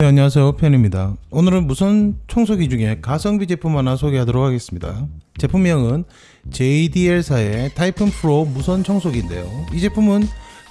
네, 안녕하세요. 편입니다. 오늘은 무선 청소기 중에 가성비 제품 하나 소개하도록 하겠습니다. 제품명은 JDL사의 타이푼 프로 무선 청소기인데요. 이 제품은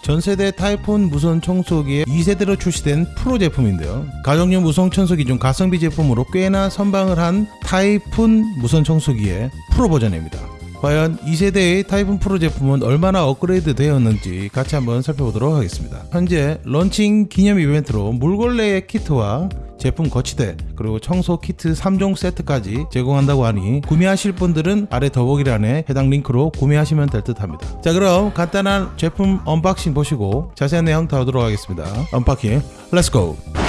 전세대 타이푼 무선 청소기의 2세대로 출시된 프로 제품인데요. 가정용 무선 청소기 중 가성비 제품으로 꽤나 선방을 한 타이푼 무선 청소기의 프로 버전입니다 과연 2세대의 타이푼 프로 제품은 얼마나 업그레이드 되었는지 같이 한번 살펴보도록 하겠습니다. 현재 런칭 기념 이벤트로 물걸레 키트와 제품 거치대 그리고 청소 키트 3종 세트까지 제공한다고 하니 구매하실 분들은 아래 더보기란에 해당 링크로 구매하시면 될 듯 합니다. 자 그럼 간단한 제품 unboxing 보시고 자세한 내용 다루도록 하겠습니다. unboxing let's go!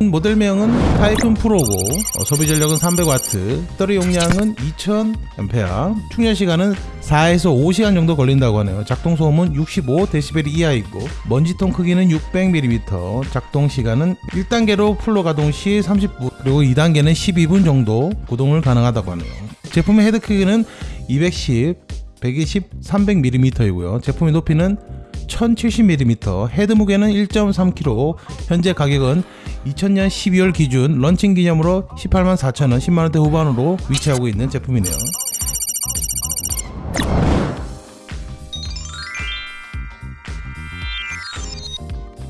모델명은 타이푼 프로고 어, 소비 전력은 300W, 배터리 용량은 2000A, 충전 시간은 4에서 5시간 정도 걸린다고 하네요. 작동 소음은 65dB 이하이고 먼지통 크기는 600mm, 작동 시간은 1단계로 풀로 가동 시 30분, 그리고 2단계는 12분 정도 구동을 가능하다고 하네요. 제품의 헤드 크기는 210, 120, 300mm이고요. 제품의 높이는 1070mm, 헤드 무게는 1.3kg, 현재 가격은 2000년 12월 기준 런칭 기념으로 18만 4천원, 10만원대 후반으로 위치하고 있는 제품이네요.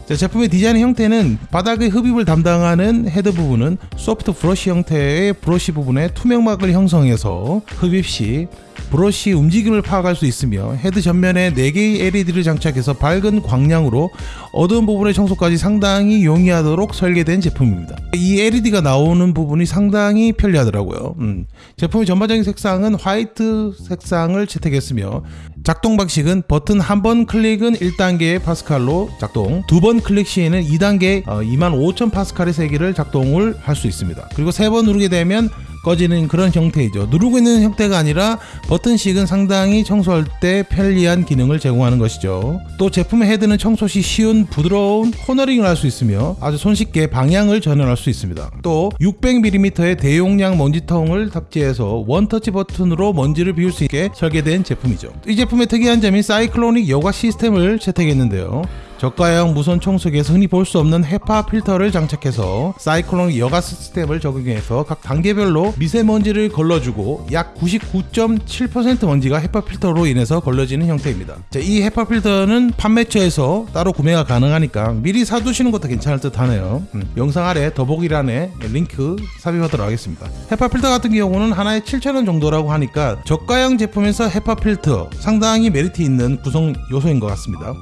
자, 제품의 디자인 형태는 바닥의 흡입을 담당하는 헤드 부분은 소프트 브러쉬 형태의 브러쉬 부분에 투명막을 형성해서 흡입 시 브러쉬 움직임을 파악할 수 있으며 헤드 전면에 4개의 LED를 장착해서 밝은 광량으로 어두운 부분의 청소까지 상당히 용이하도록 설계된 제품입니다. 이 LED가 나오는 부분이 상당히 편리하더라고요. 음. 제품의 전반적인 색상은 화이트 색상을 채택했으며 작동 방식은 버튼 한 번 클릭은 1단계 파스칼로 작동, 두 번 클릭 시에는 2단계 25,000 파스칼의 세기를 작동을 할 수 있습니다. 그리고 세 번 누르게 되면 꺼지는 그런 형태이죠. 누르고 있는 형태가 아니라 버튼식은 상당히 청소할 때 편리한 기능을 제공하는 것이죠. 또 제품의 헤드는 청소 시 쉬운 부드러운 코너링을 할 수 있으며 아주 손쉽게 방향을 전환할 수 있습니다. 또 600mm의 대용량 먼지통을 탑재해서 원터치 버튼으로 먼지를 비울 수 있게 설계된 제품이죠. 이 제품의 특이한 점이 cyclonic 여과 시스템을 채택했는데요. 저가형 무선 청소기에서 흔히 볼 수 없는 헤파 필터를 장착해서 사이클론 여과 시스템을 적용해서 각 단계별로 미세먼지를 걸러주고 약 99.7% 먼지가 헤파 필터로 인해서 걸러지는 형태입니다. 자, 이 헤파 필터는 판매처에서 따로 구매가 가능하니까 미리 사두시는 것도 괜찮을 듯 하네요. 음, 영상 아래 더보기란에 링크 삽입하도록 하겠습니다. 헤파 필터 같은 경우는 하나에 7,000원 정도라고 하니까 저가형 제품에서 헤파 필터 상당히 메리트 있는 구성 요소인 것 같습니다.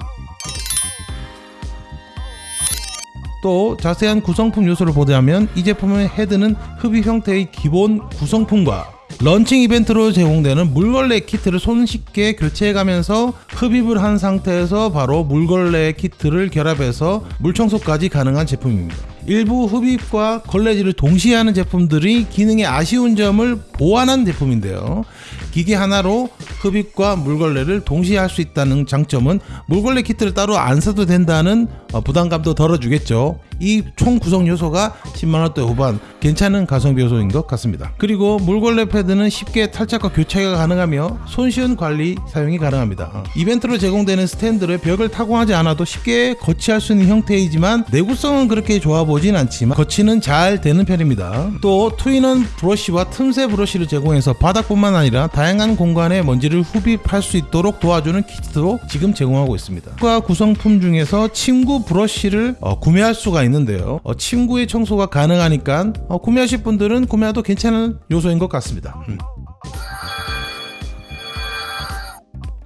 또 자세한 구성품 요소를 보자면 이 제품의 헤드는 흡입 형태의 기본 구성품과 런칭 이벤트로 제공되는 물걸레 키트를 손쉽게 교체해가면서 흡입을 한 상태에서 바로 물걸레 키트를 결합해서 물청소까지 가능한 제품입니다. 일부 흡입과 걸레질을 동시에 하는 제품들이 기능의 아쉬운 점을 보완한 제품인데요. 기계 하나로 흡입과 물걸레를 동시에 할 수 있다는 장점은 물걸레 키트를 따로 안 사도 된다는 어, 부담감도 덜어주겠죠. 이 총 구성 요소가 10만원대 후반 괜찮은 가성비 요소인 것 같습니다. 그리고 물걸레 패드는 쉽게 탈착과 교체가 가능하며 손쉬운 관리 사용이 가능합니다. 어, 이벤트로 제공되는 스탠드를 벽을 타공하지 않아도 쉽게 거치할 수 있는 형태이지만 내구성은 그렇게 좋아 보진 않지만 거치는 잘 되는 편입니다. 또 two-in-one 브러쉬와 틈새 브러쉬를 제공해서 바닥뿐만 아니라 다양한 공간에 먼지를 흡입할 수 있도록 도와주는 키트도 지금 제공하고 있습니다. 과 구성품 중에서 침구 브러쉬를 어, 구매할 수가 있는데요. 어, 침구의 청소가 가능하니까 어, 구매하실 분들은 구매해도 괜찮은 요소인 것 같습니다. 음.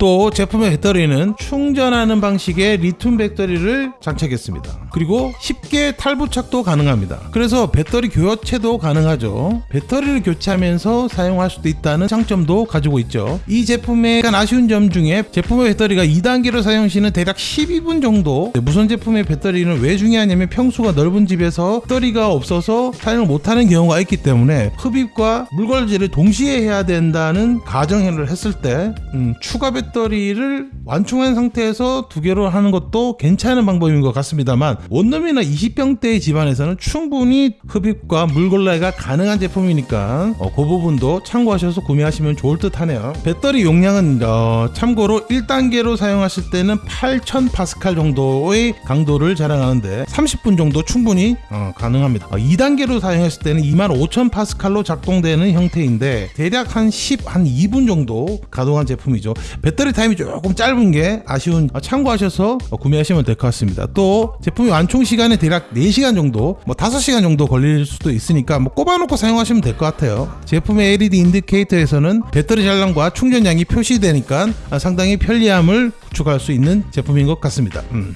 또 제품의 배터리는 충전하는 방식의 리튬 배터리를 장착했습니다. 그리고 쉽게 탈부착도 가능합니다. 그래서 배터리 교체도 가능하죠. 배터리를 교체하면서 사용할 수도 있다는 장점도 가지고 있죠. 이 제품의 약간 아쉬운 점 중에 제품의 배터리가 2단계로 사용 시는 대략 12분 정도 무선 제품의 배터리는 왜 중요하냐면 평수가 넓은 집에서 배터리가 없어서 사용을 못하는 경우가 있기 때문에 흡입과 물걸질을 동시에 해야 된다는 가정을 했을 때 음, 추가 배터리 배터리를 완충한 상태에서 두 개로 하는 것도 괜찮은 방법인 것 같습니다만 원룸이나 20평대의 집안에서는 충분히 흡입과 물걸레가 가능한 제품이니까 어, 그 부분도 참고하셔서 구매하시면 좋을 듯 하네요. 배터리 용량은 어, 참고로 1단계로 사용하실 때는 8000 파스칼 정도의 강도를 자랑하는데 30분 정도 충분히 어, 가능합니다. 2단계로 사용했을 때는 25000 파스칼로 작동되는 형태인데 대략 한 10, 한 2분 정도 가동한 제품이죠. 배터리 타임이 조금 짧은 게 아쉬운 어, 참고하셔서 구매하시면 될 것 같습니다. 또 제품이 완충 시간에 대략 4시간 정도 뭐 5시간 정도 걸릴 수도 있으니까 뭐 꼽아놓고 사용하시면 될 것 같아요. 제품의 LED 인디케이터에서는 배터리 잔량과 충전량이 표시되니까 상당히 편리함을 구축할 수 있는 제품인 것 같습니다. 음.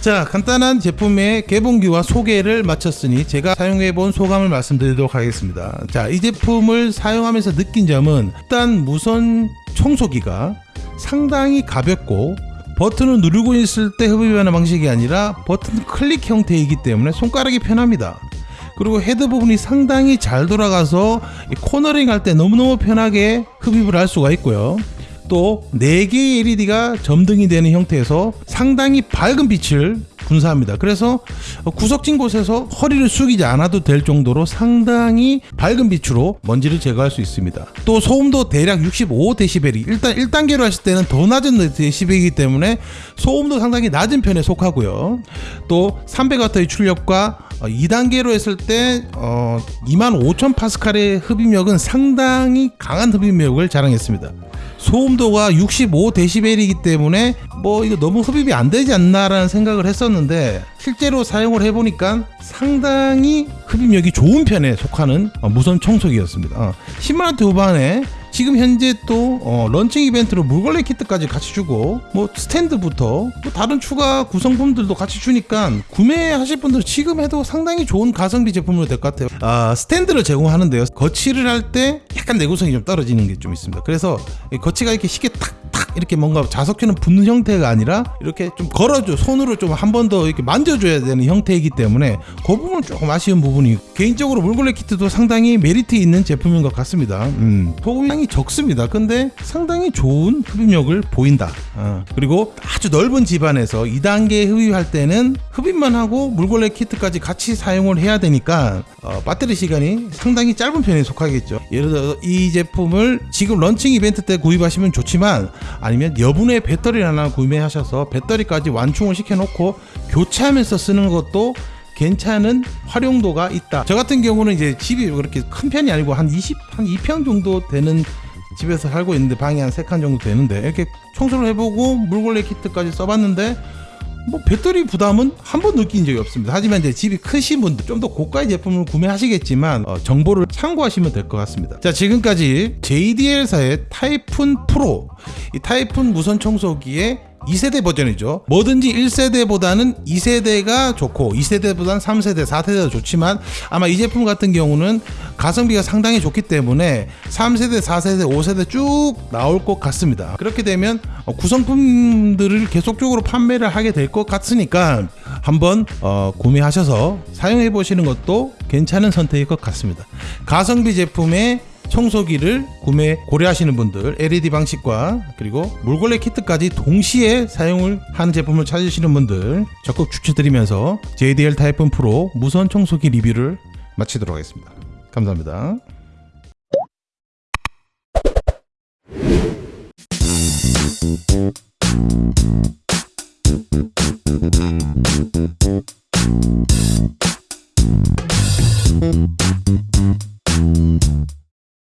자 간단한 제품의 개봉기와 소개를 마쳤으니 제가 사용해본 소감을 말씀드리도록 하겠습니다. 자 이 제품을 사용하면서 느낀 점은 일단 무선 청소기가 상당히 가볍고 버튼을 누르고 있을 때 흡입하는 방식이 아니라 버튼 클릭 형태이기 때문에 손가락이 편합니다. 그리고 헤드 부분이 상당히 잘 돌아가서 코너링 할 때 너무너무 편하게 흡입을 할 수가 있고요. 또 4개의 LED가 점등이 되는 형태에서 상당히 밝은 빛을 분사합니다. 그래서 구석진 곳에서 허리를 숙이지 않아도 될 정도로 상당히 밝은 빛으로 먼지를 제거할 수 있습니다. 또 소음도 대략 65dB이 일단 1단계로 하실 때는 더 낮은 데시벨이기 때문에 소음도 상당히 낮은 편에 속하고요. 또 300W의 출력과 2단계로 했을 때 어, 25,000 파스칼의 흡입력은 상당히 강한 흡입력을 자랑했습니다. 소음도가 65dB이기 때문에 뭐 이거 너무 흡입이 안 되지 않나라는 생각을 했었는데 실제로 사용을 해보니까 상당히 흡입력이 좋은 편에 속하는 무선 청소기였습니다. 10만원대 어, 후반에 지금 현재 또 어, 런칭 이벤트로 물걸레 키트까지 같이 주고 뭐 스탠드부터 뭐 다른 추가 구성품들도 같이 주니까 구매하실 분들 지금 해도 상당히 좋은 가성비 제품으로 될 것 같아요. 아 스탠드를 제공하는데요. 거치를 할 때 약간 내구성이 좀 떨어지는 게 좀 있습니다. 그래서 거치가 이렇게 쉽게 탁탁 이렇게 뭔가 자석처럼 붙는 형태가 아니라 이렇게 좀 걸어줘 손으로 좀 한 번 더 이렇게 만져줘야 되는 형태이기 때문에 그 부분은 조금 아쉬운 부분이 개인적으로 물걸레 키트도 상당히 메리트 있는 제품인 것 같습니다 음. 소음이 상당히 적습니다. 근데 상당히 좋은 흡입력을 보인다. 어. 그리고 아주 넓은 집안에서 2단계 흡입할 때는 흡입만 하고 물걸레 키트까지 같이 사용을 해야 되니까 어, 배터리 시간이 상당히 짧은 편에 속하겠죠. 예를 들어 이 제품을 지금 런칭 이벤트 때 구입하시면 좋지만 아니면 여분의 배터리를 하나 구매하셔서 배터리까지 완충을 시켜놓고 교체하면서 쓰는 것도 괜찮은 활용도가 있다. 저 같은 경우는 이제 집이 그렇게 큰 편이 아니고 한 20, 한 2평 정도 되는 집에서 살고 있는데 방이 한 3칸 정도 되는데 이렇게 청소를 해보고 물걸레 키트까지 써봤는데 뭐 배터리 부담은 한 번 느낀 적이 없습니다. 하지만 이제 집이 크신 분들 좀 더 고가의 제품을 구매하시겠지만 어, 정보를 참고하시면 될 것 같습니다. 자 지금까지 JDL사의 타이푼 프로 이 타이푼 무선 청소기의 2세대 버전이죠. 뭐든지 1세대보다는 2세대가 좋고 2세대보다는 3세대, 4세대가 좋지만 아마 이 제품 같은 경우는 가성비가 상당히 좋기 때문에 3세대, 4세대, 5세대 쭉 나올 것 같습니다. 그렇게 되면 어, 구성품들을 계속적으로 판매를 하게 될 것 같으니까 한번 어, 구매하셔서 사용해 보시는 것도 괜찮은 선택일 것 같습니다. 가성비 제품의 청소기를 구매 고려하시는 분들 LED 방식과 그리고 물걸레 키트까지 동시에 사용을 하는 제품을 찾으시는 분들 적극 추천드리면서 JDL 타이푼 프로 무선 청소기 리뷰를 마치도록 하겠습니다. 감사합니다.